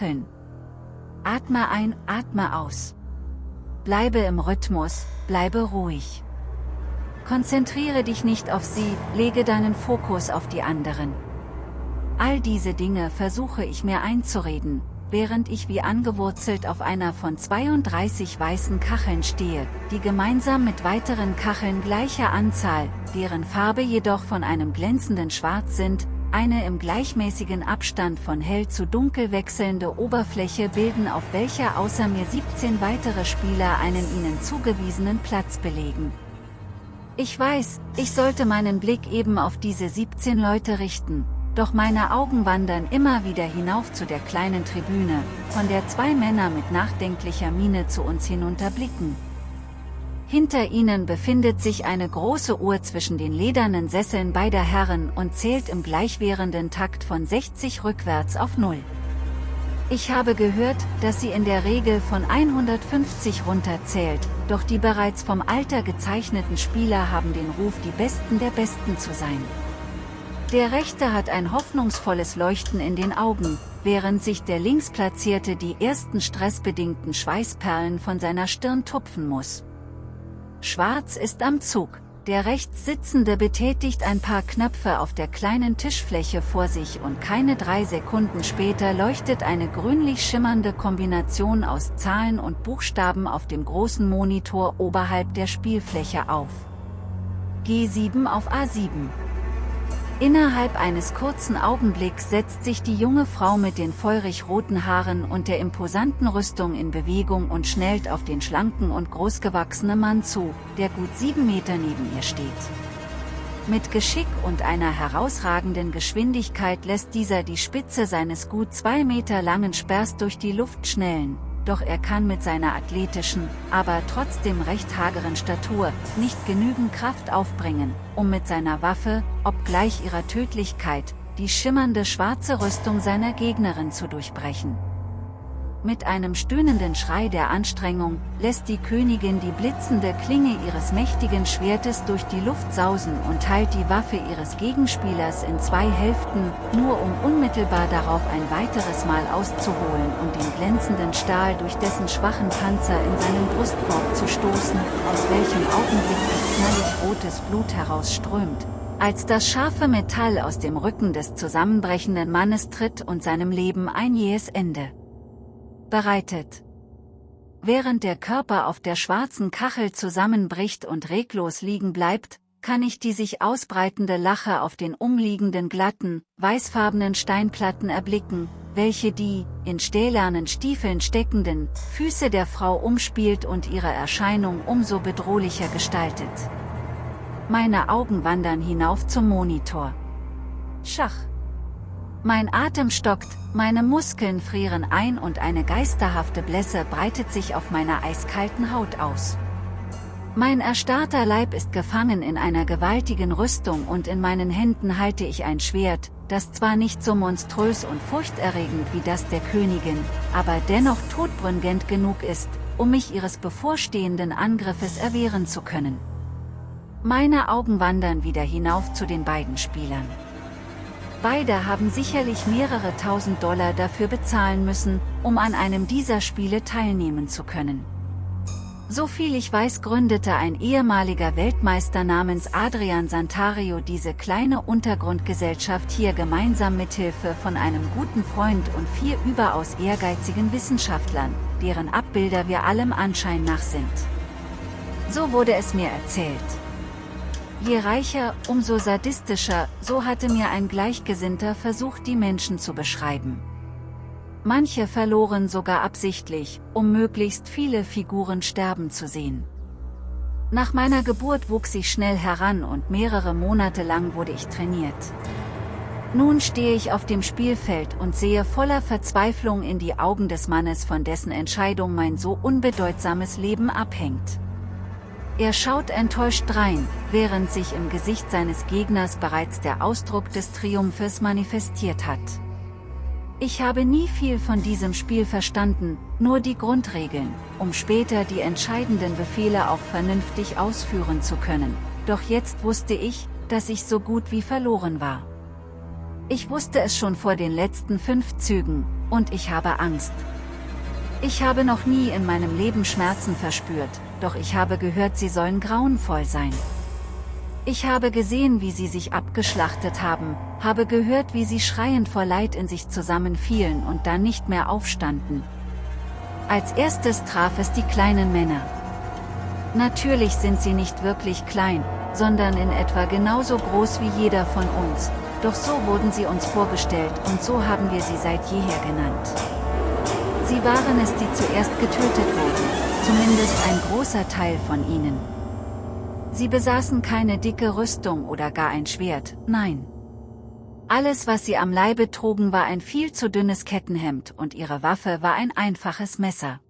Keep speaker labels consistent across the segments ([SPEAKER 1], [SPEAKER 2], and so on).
[SPEAKER 1] Kacheln. Atme ein, atme aus. Bleibe im Rhythmus, bleibe ruhig. Konzentriere dich nicht auf sie, lege deinen Fokus auf die anderen. All diese Dinge versuche ich mir einzureden, während ich wie angewurzelt auf einer von 32 weißen Kacheln stehe, die gemeinsam mit weiteren Kacheln gleicher Anzahl, deren Farbe jedoch von einem glänzenden Schwarz sind, eine im gleichmäßigen Abstand von hell zu dunkel wechselnde Oberfläche bilden auf welcher außer mir 17 weitere Spieler einen ihnen zugewiesenen Platz belegen. Ich weiß, ich sollte meinen Blick eben auf diese 17 Leute richten, doch meine Augen wandern immer wieder hinauf zu der kleinen Tribüne, von der zwei Männer mit nachdenklicher Miene zu uns hinunterblicken. Hinter ihnen befindet sich eine große Uhr zwischen den ledernen Sesseln beider Herren und zählt im gleichwährenden Takt von 60 rückwärts auf Null. Ich habe gehört, dass sie in der Regel von 150 runterzählt, doch die bereits vom Alter gezeichneten Spieler haben den Ruf die Besten der Besten zu sein. Der Rechte hat ein hoffnungsvolles Leuchten in den Augen, während sich der Linksplatzierte die ersten stressbedingten Schweißperlen von seiner Stirn tupfen muss. Schwarz ist am Zug. Der rechts Sitzende betätigt ein paar Knöpfe auf der kleinen Tischfläche vor sich und keine drei Sekunden später leuchtet eine grünlich schimmernde Kombination aus Zahlen und Buchstaben auf dem großen Monitor oberhalb der Spielfläche auf. G7 auf A7 Innerhalb eines kurzen Augenblicks setzt sich die junge Frau mit den feurig roten Haaren und der imposanten Rüstung in Bewegung und schnellt auf den schlanken und großgewachsenen Mann zu, der gut sieben Meter neben ihr steht. Mit Geschick und einer herausragenden Geschwindigkeit lässt dieser die Spitze seines gut zwei Meter langen Sperrs durch die Luft schnellen, doch er kann mit seiner athletischen, aber trotzdem recht hageren Statur, nicht genügend Kraft aufbringen, um mit seiner Waffe, obgleich ihrer Tödlichkeit, die schimmernde schwarze Rüstung seiner Gegnerin zu durchbrechen. Mit einem stöhnenden Schrei der Anstrengung, lässt die Königin die blitzende Klinge ihres mächtigen Schwertes durch die Luft sausen und teilt die Waffe ihres Gegenspielers in zwei Hälften, nur um unmittelbar darauf ein weiteres Mal auszuholen und den glänzenden Stahl durch dessen schwachen Panzer in seinen Brustkorb zu stoßen, aus welchem augenblicklich knallig rotes Blut herausströmt, als das scharfe Metall aus dem Rücken des zusammenbrechenden Mannes tritt und seinem Leben ein jähes Ende bereitet. Während der Körper auf der schwarzen Kachel zusammenbricht und reglos liegen bleibt, kann ich die sich ausbreitende Lache auf den umliegenden glatten, weißfarbenen Steinplatten erblicken, welche die, in stählernen Stiefeln steckenden, Füße der Frau umspielt und ihre Erscheinung umso bedrohlicher gestaltet. Meine Augen wandern hinauf zum Monitor. Schach. Mein Atem stockt, meine Muskeln frieren ein und eine geisterhafte Blässe breitet sich auf meiner eiskalten Haut aus. Mein erstarrter Leib ist gefangen in einer gewaltigen Rüstung und in meinen Händen halte ich ein Schwert, das zwar nicht so monströs und furchterregend wie das der Königin, aber dennoch todbringend genug ist, um mich ihres bevorstehenden Angriffes erwehren zu können. Meine Augen wandern wieder hinauf zu den beiden Spielern. Beide haben sicherlich mehrere tausend Dollar dafür bezahlen müssen, um an einem dieser Spiele teilnehmen zu können. Soviel ich weiß gründete ein ehemaliger Weltmeister namens Adrian Santario diese kleine Untergrundgesellschaft hier gemeinsam mit Hilfe von einem guten Freund und vier überaus ehrgeizigen Wissenschaftlern, deren Abbilder wir allem Anschein nach sind. So wurde es mir erzählt. Je reicher, umso sadistischer, so hatte mir ein Gleichgesinnter versucht die Menschen zu beschreiben. Manche verloren sogar absichtlich, um möglichst viele Figuren sterben zu sehen. Nach meiner Geburt wuchs ich schnell heran und mehrere Monate lang wurde ich trainiert. Nun stehe ich auf dem Spielfeld und sehe voller Verzweiflung in die Augen des Mannes von dessen Entscheidung mein so unbedeutsames Leben abhängt. Er schaut enttäuscht drein, während sich im Gesicht seines Gegners bereits der Ausdruck des Triumphes manifestiert hat. Ich habe nie viel von diesem Spiel verstanden, nur die Grundregeln, um später die entscheidenden Befehle auch vernünftig ausführen zu können, doch jetzt wusste ich, dass ich so gut wie verloren war. Ich wusste es schon vor den letzten fünf Zügen, Und ich habe Angst. Ich habe noch nie in meinem Leben Schmerzen verspürt, doch ich habe gehört sie sollen grauenvoll sein. Ich habe gesehen wie sie sich abgeschlachtet haben, habe gehört wie sie schreiend vor Leid in sich zusammenfielen und dann nicht mehr aufstanden. Als erstes traf es die kleinen Männer. Natürlich sind sie nicht wirklich klein, sondern in etwa genauso groß wie jeder von uns, doch so wurden sie uns vorgestellt und so haben wir sie seit jeher genannt. Sie waren es die zuerst getötet wurden, zumindest ein großer Teil von ihnen. Sie besaßen keine dicke Rüstung oder gar ein Schwert, nein. Alles was sie am Leibe trugen war ein viel zu dünnes Kettenhemd und ihre Waffe war ein einfaches Messer.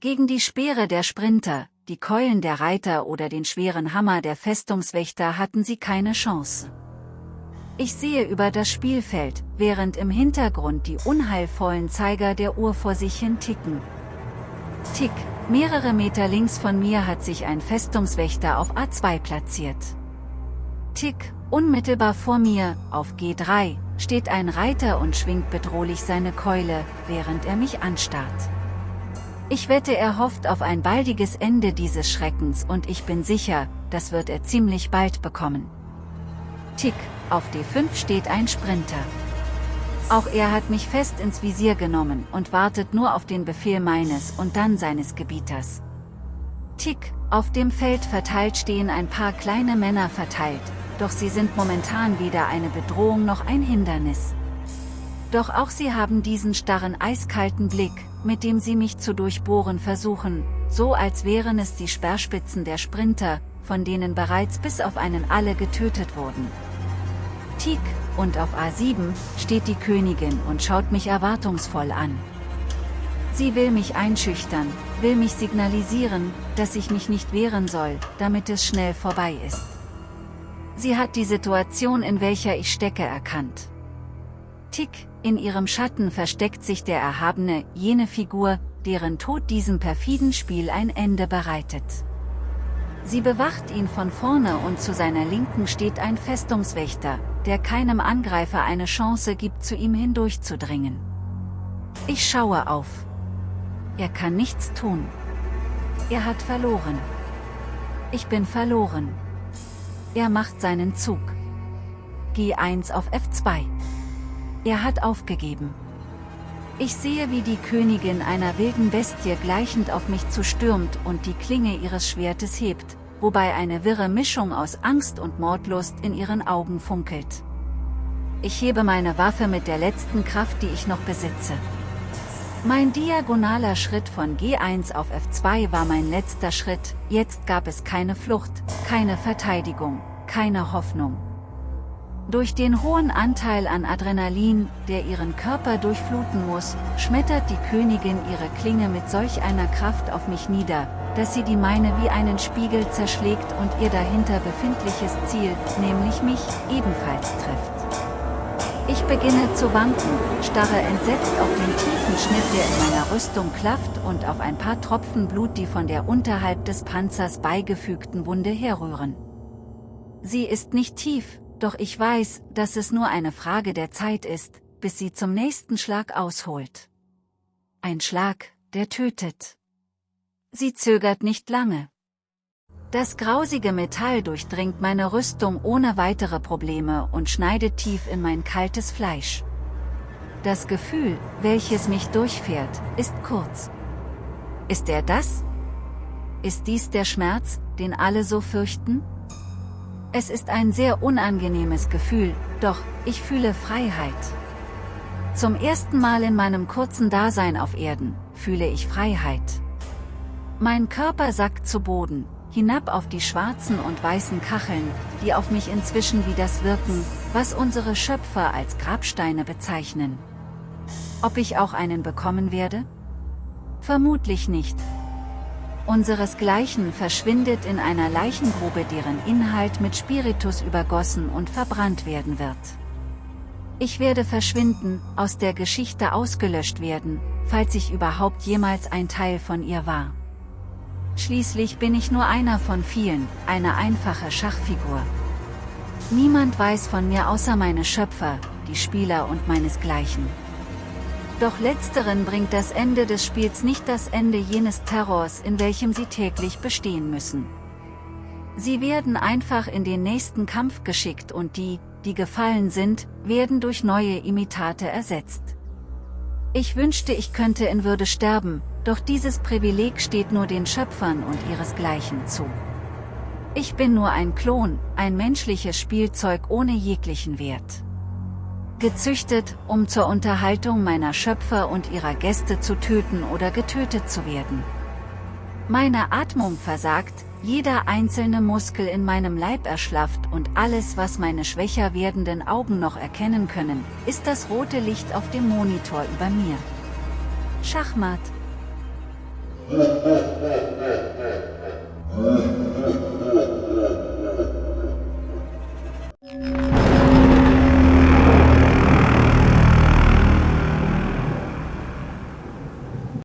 [SPEAKER 1] Gegen die Speere der Sprinter, die Keulen der Reiter oder den schweren Hammer der Festungswächter hatten sie keine Chance. Ich sehe über das Spielfeld, während im Hintergrund die unheilvollen Zeiger der Uhr vor sich hin ticken. Tick, Mehrere Meter links von mir hat sich ein Festungswächter auf A2 platziert. Tick, unmittelbar vor mir, auf G3, steht ein Reiter und schwingt bedrohlich seine Keule, während er mich anstarrt. Ich wette er hofft auf ein baldiges Ende dieses Schreckens und ich bin sicher, das wird er ziemlich bald bekommen. Tick, auf D5 steht ein Sprinter. Auch er hat mich fest ins Visier genommen und wartet nur auf den Befehl meines und dann seines Gebieters. Tick, auf dem Feld verteilt stehen ein paar kleine Männer verteilt, doch sie sind momentan weder eine Bedrohung noch ein Hindernis. Doch auch sie haben diesen starren eiskalten Blick, mit dem sie mich zu durchbohren versuchen, so als wären es die Sperrspitzen der Sprinter, von denen bereits bis auf einen alle getötet wurden. Tik, und auf A7 steht die Königin und schaut mich erwartungsvoll an. Sie will mich einschüchtern, will mich signalisieren, dass ich mich nicht wehren soll, damit es schnell vorbei ist. Sie hat die Situation in welcher ich stecke erkannt. Tick, in ihrem Schatten versteckt sich der Erhabene, jene Figur, deren Tod diesem perfiden Spiel ein Ende bereitet. Sie bewacht ihn von vorne und zu seiner Linken steht ein Festungswächter, der keinem Angreifer eine Chance gibt zu ihm hindurchzudringen. Ich schaue auf. Er kann nichts tun. Er hat verloren. Ich bin verloren. Er macht seinen Zug. G1 auf F2. Er hat aufgegeben. Ich sehe wie die Königin einer wilden Bestie gleichend auf mich zustürmt und die Klinge ihres Schwertes hebt, wobei eine wirre Mischung aus Angst und Mordlust in ihren Augen funkelt. Ich hebe meine Waffe mit der letzten Kraft die ich noch besitze. Mein diagonaler Schritt von G1 auf F2 war mein letzter Schritt, jetzt gab es keine Flucht, keine Verteidigung, keine Hoffnung. Durch den hohen Anteil an Adrenalin, der ihren Körper durchfluten muss, schmettert die Königin ihre Klinge mit solch einer Kraft auf mich nieder, dass sie die meine wie einen Spiegel zerschlägt und ihr dahinter befindliches Ziel, nämlich mich, ebenfalls trifft. Ich beginne zu wanken, starre entsetzt auf den tiefen Schnitt der in meiner Rüstung klafft und auf ein paar Tropfen Blut die von der unterhalb des Panzers beigefügten Wunde herrühren. Sie ist nicht tief, doch ich weiß, dass es nur eine Frage der Zeit ist, bis sie zum nächsten Schlag ausholt. Ein Schlag, der tötet. Sie zögert nicht lange. Das grausige Metall durchdringt meine Rüstung ohne weitere Probleme und schneidet tief in mein kaltes Fleisch. Das Gefühl, welches mich durchfährt, ist kurz. Ist er das? Ist dies der Schmerz, den alle so fürchten? Es ist ein sehr unangenehmes Gefühl, doch, ich fühle Freiheit. Zum ersten Mal in meinem kurzen Dasein auf Erden, fühle ich Freiheit. Mein Körper sackt zu Boden, hinab auf die schwarzen und weißen Kacheln, die auf mich inzwischen wie das wirken, was unsere Schöpfer als Grabsteine bezeichnen. Ob ich auch einen bekommen werde? Vermutlich nicht, Unseresgleichen verschwindet in einer Leichengrube deren Inhalt mit Spiritus übergossen und verbrannt werden wird. Ich werde verschwinden, aus der Geschichte ausgelöscht werden, falls ich überhaupt jemals ein Teil von ihr war. Schließlich bin ich nur einer von vielen, eine einfache Schachfigur. Niemand weiß von mir außer meine Schöpfer, die Spieler und meinesgleichen. Doch letzteren bringt das Ende des Spiels nicht das Ende jenes Terrors, in welchem sie täglich bestehen müssen. Sie werden einfach in den nächsten Kampf geschickt und die, die gefallen sind, werden durch neue Imitate ersetzt. Ich wünschte ich könnte in Würde sterben, doch dieses Privileg steht nur den Schöpfern und ihresgleichen zu. Ich bin nur ein Klon, ein menschliches Spielzeug ohne jeglichen Wert. Gezüchtet, um zur Unterhaltung meiner Schöpfer und ihrer Gäste zu töten oder getötet zu werden. Meine Atmung versagt, jeder einzelne Muskel in meinem Leib erschlafft und alles was meine schwächer werdenden Augen noch erkennen können, ist das rote Licht auf dem Monitor über mir. Schachmatt.